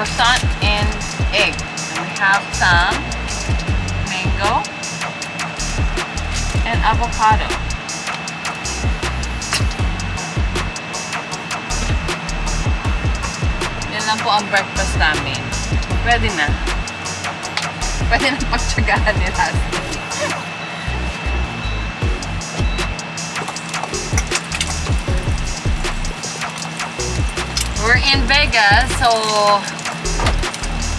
Croissant and egg. And we have some mango and avocado. Yan lang po ang breakfast namin. Pwede na. Pwede na pagtsagaan ni. We're in Vegas, so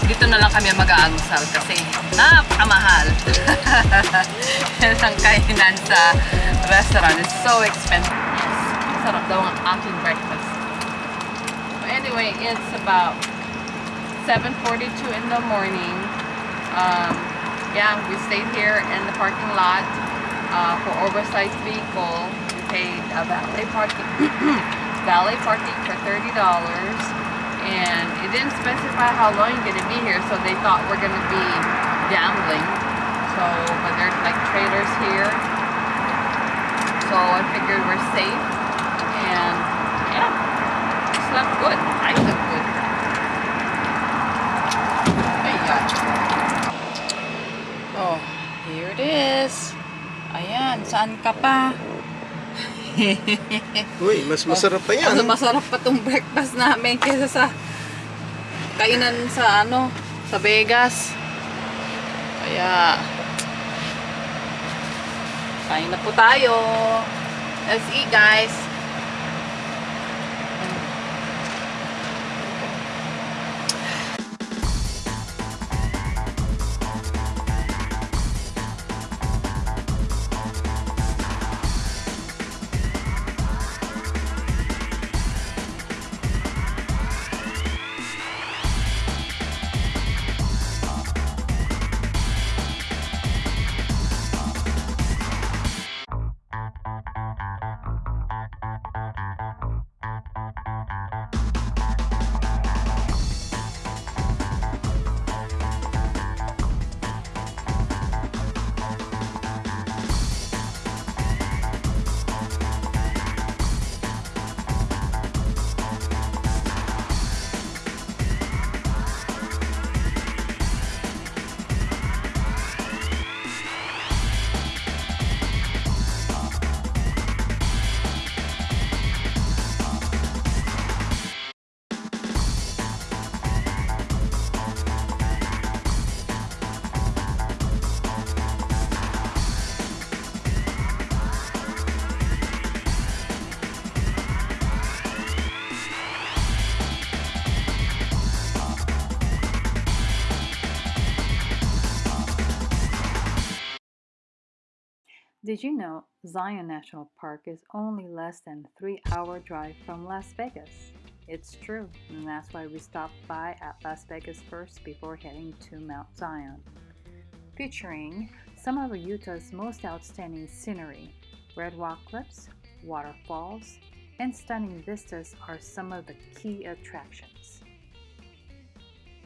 dito na lang kami mag-aalmusal kasi napakamahal. Ang kainan sa restaurant. It's so expensive. Sarap daw ang aking breakfast. Anyway, it's about 7.42 in the morning. Um, yeah, we stayed here in the parking lot uh, for oversized vehicle. We paid a valet parking, valet parking for $30 and it didn't specify how long you're gonna be here, so they thought we're gonna be gambling. So, but there's like trailers here, so I figured we're safe, and yeah, slept good. I slept good. Ayan. Oh, here it is. Ayan, saan ka pa? Uy, mas masarap pa yan. Ano masarap pa tong breakfast namin kaysa sa kainan sa ano, sa Vegas. Kaya kain na po tayo. Let's eat guys. Did you know Zion National Park is only less than 3-hour drive from Las Vegas? It's true, and that's why we stopped by at Las Vegas first before heading to Mount Zion. Featuring some of Utah's most outstanding scenery, red rock cliffs, waterfalls, and stunning vistas are some of the key attractions.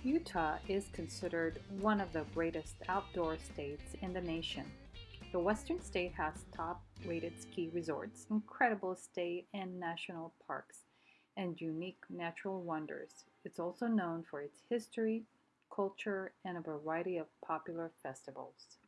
Utah is considered one of the greatest outdoor states in the nation. The western state has top rated ski resorts, incredible state and national parks, and unique natural wonders. It's also known for its history, culture, and a variety of popular festivals.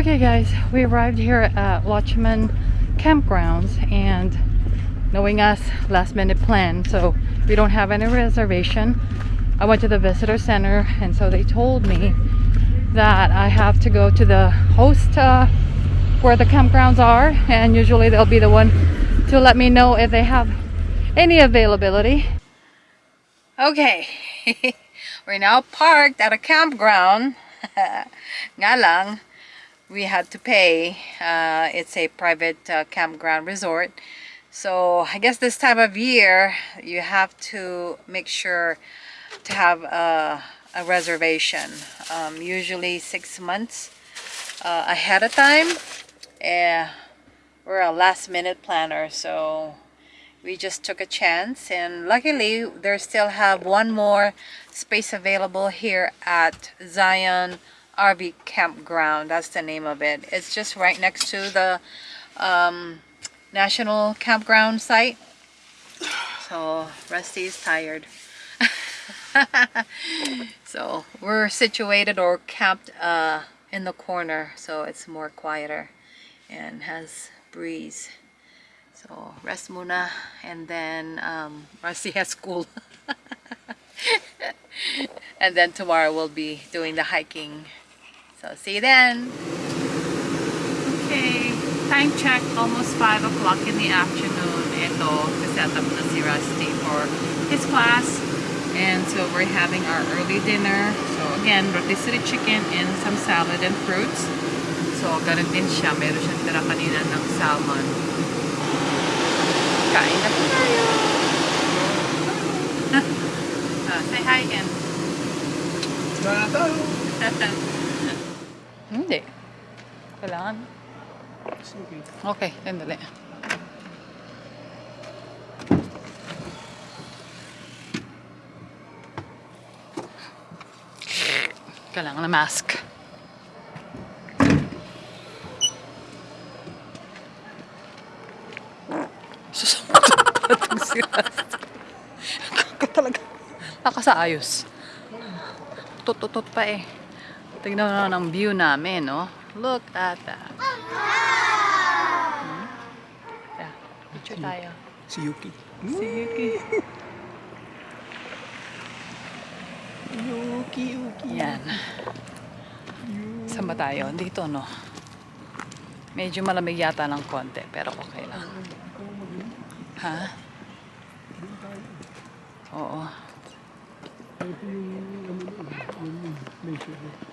Okay, guys, we arrived here at Watchman Campgrounds, and knowing us, last minute plan, so we don't have any reservation. I went to the visitor center and so they told me that I have to go to the host uh, where the campgrounds are and usually they'll be the one to let me know if they have any availability. Okay, we're now parked at a campground. Nga lang, we had to pay. Uh, it's a private uh, campground resort. So I guess this time of year, you have to make sure to have a, a reservation. Um, usually six months uh, ahead of time. Uh, we're a last minute planner, so we just took a chance and luckily there still have one more space available here at Zion RV Campground. That's the name of it. It's just right next to the um, National Campground site. So Rusty is tired. so we're situated or camped uh, in the corner so it's more quieter and has breeze. So rest muna and then um, Rusty has school. and then tomorrow we'll be doing the hiking. So see you then. Okay, time check almost 5 o'clock in the afternoon. Ito, set up na si Rusty for his class. And so we're having our early dinner. So again, rotisserie chicken and some salad and fruits. So ganun din siya. Meron siyang tira kanina ng salmon. Kain na po tayo! Ah, say hi again. Hindi. Kailangan. Okay, sandali. Kailangan na mask. Susunod itong si Rasta. Talaga. Nakasaayos. Tututot pa eh. Tignan mo naman ang view namin, no? Look at that. Hmm? Yeah, picture tayo. Si Yuki. Si Yuki. Yuki, Yuki. Yan. Saan ba tayo? Dito, no? Medyo malamig yata ng konti, pero okay lang. Ha? Oo. Ito yung ano yun, yung measure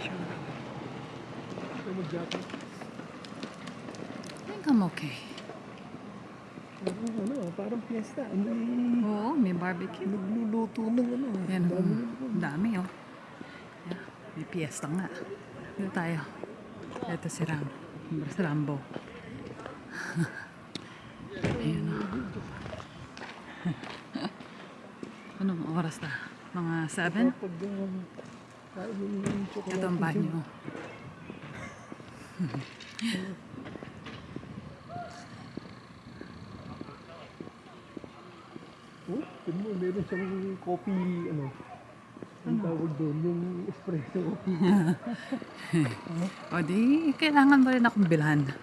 I think I'm okay. Ano, ano, parang fiesta. Ano Oo, may barbecue. nagluluto ng ano. Yan, dami ang dami, oh. Yeah, may piyesta nga. Dito tayo. Ito si Ram. Si Rambo. Ayun, oh. Anong oras na? Mga 7? Pag kain yung chocolate. Ito ang banyo. Oh, tignan mo, meron siyang coffee, ano, ang tawag doon, yung espresso. O di, kailangan mo rin akong bilhan. Ng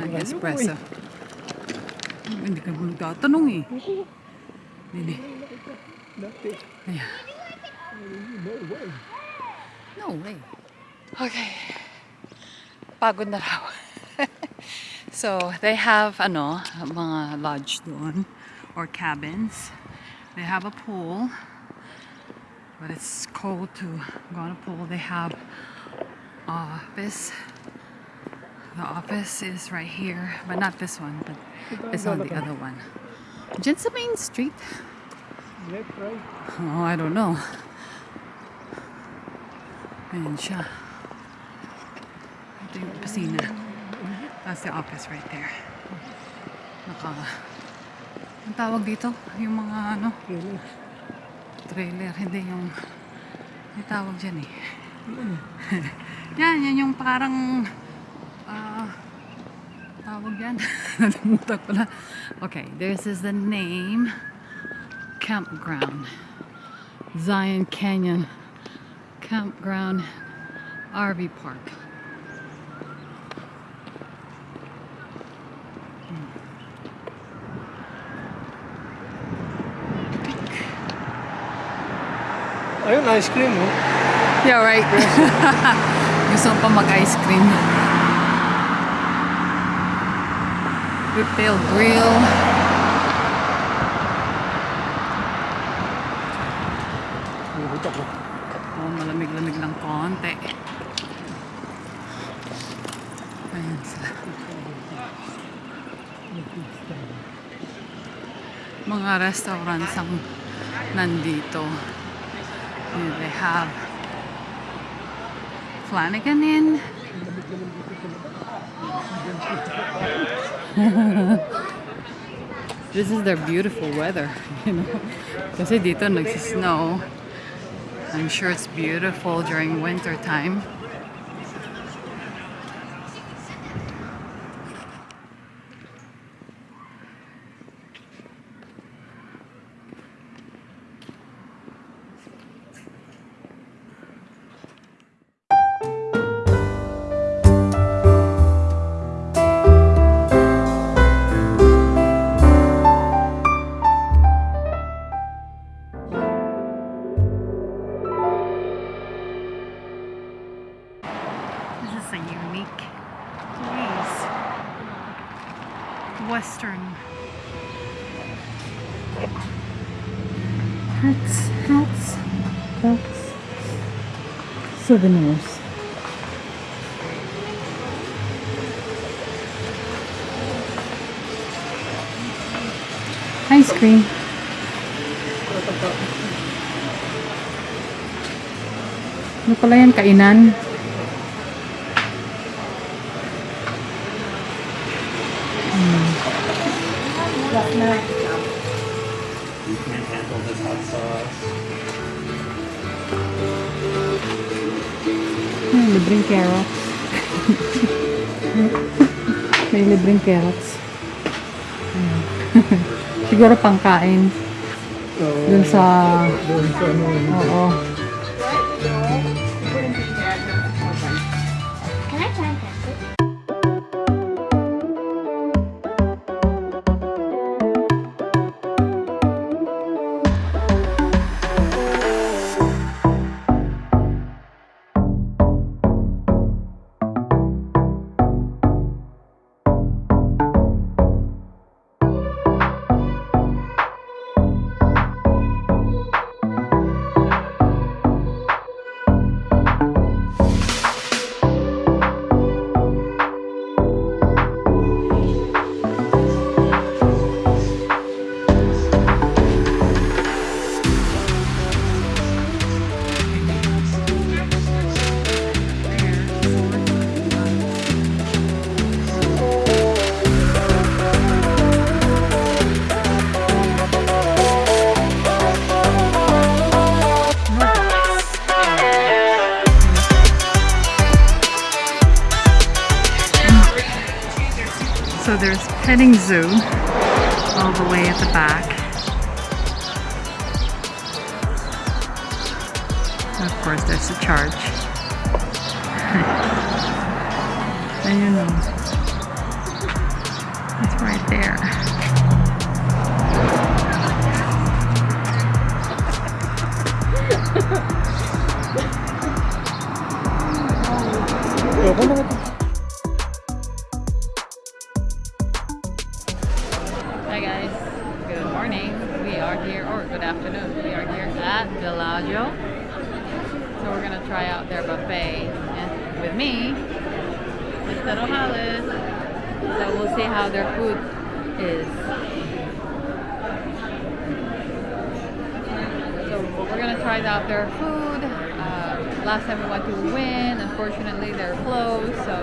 Bilhan mo espresso. Hindi ka mo nagtatanong eh. Dati, Ayan. No way. No way. Okay. Pagod na raw. so, they have, ano, mga lodge doon or cabins. They have a pool. But it's cold to go on a pool. They have office. The office is right here, but not this one, but it's on the other one. Diyan sa main street. Left, right. Oh, I don't know. Ayan siya. Ito yung opisina. That's the office right there. Naka... Ang tawag dito? Yung mga ano, Trailer. trailer. Hindi yung... May tawag dyan eh. yan, yan yung parang... ah tawag yan. Nalimutan ko na. Okay, this is the name. Campground. Zion Canyon Campground RV Park. Hmm. Ayun, ice cream, oh. Yeah, right. Gusto pa mag-ice cream. Whiptail grill. Mga restaurants ang nandito. They have Flanigan Inn. This is their beautiful weather, you know. Kasi dito nagsisnow. I'm sure it's beautiful during winter time. Souvenirs. Ice cream. Ano pala yan? Kainan? Libreng carrots. Ayan. Siguro pangkain. Oo. Dun sa... Doon sa ano, Oo. Petting zoo all the way at the back. Of course, there's a charge. They're closed. So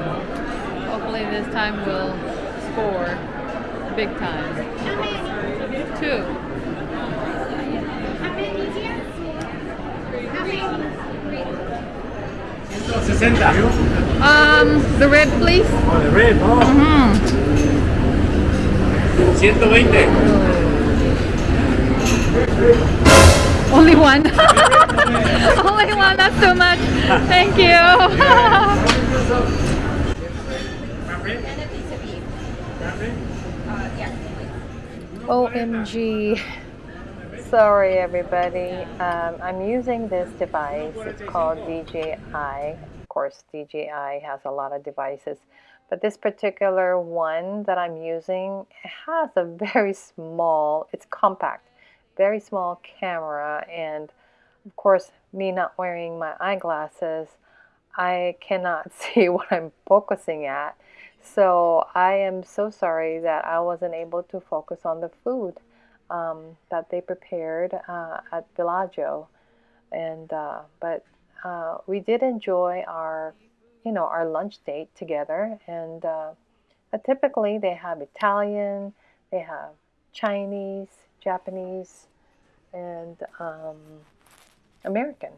hopefully this time we'll score big time. Two. How many here? 60. Um, the red, please. Oh, the red, oh. Hmm. 120. Only one. Only one. That's too much. Thank you. OMG. sorry, everybody. Um, I'm using this device. It's called DJI. Of course, DJI has a lot of devices, but this particular one that I'm using has a very small, it's compact, very small camera. And of course, me not wearing my eyeglasses, I cannot see what I'm focusing at. So I am so sorry that I wasn't able to focus on the food um, that they prepared uh, at Villaggio, and uh, but uh, we did enjoy our, you know, our lunch date together. And uh, typically they have Italian, they have Chinese, Japanese, and um, American.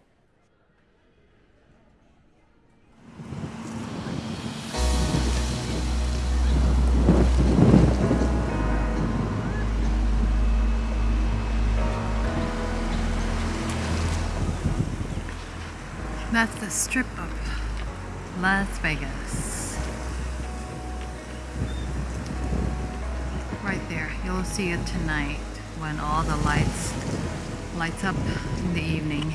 That's the strip of Las Vegas. Right there. You'll see it tonight when all the lights lights up in the evening.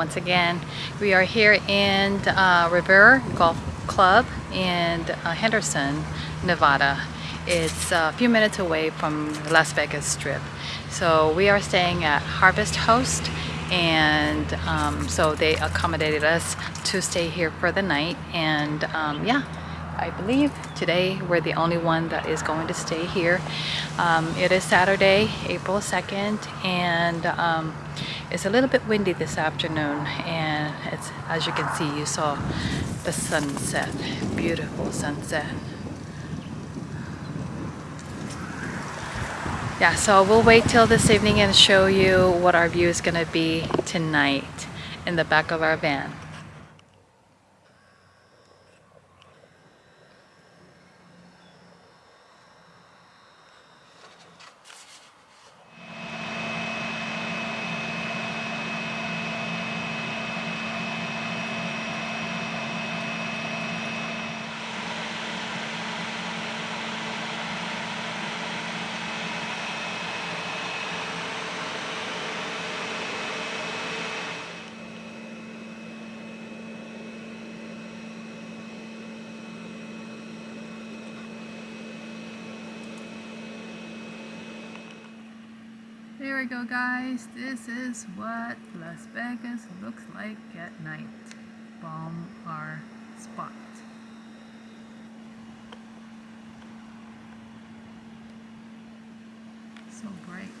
Once again. We are here in uh, River Golf Club in uh, Henderson, Nevada. It's a few minutes away from Las Vegas Strip. So we are staying at Harvest Host and um, so they accommodated us to stay here for the night and um, yeah I believe today we're the only one that is going to stay here. Um, it is Saturday, April 2nd, and um, it's a little bit windy this afternoon. And it's as you can see, you saw the sunset, beautiful sunset. Yeah, so we'll wait till this evening and show you what our view is going to be tonight in the back of our van. There we go guys, this is what Las Vegas looks like at night. Bomb our spot. So bright.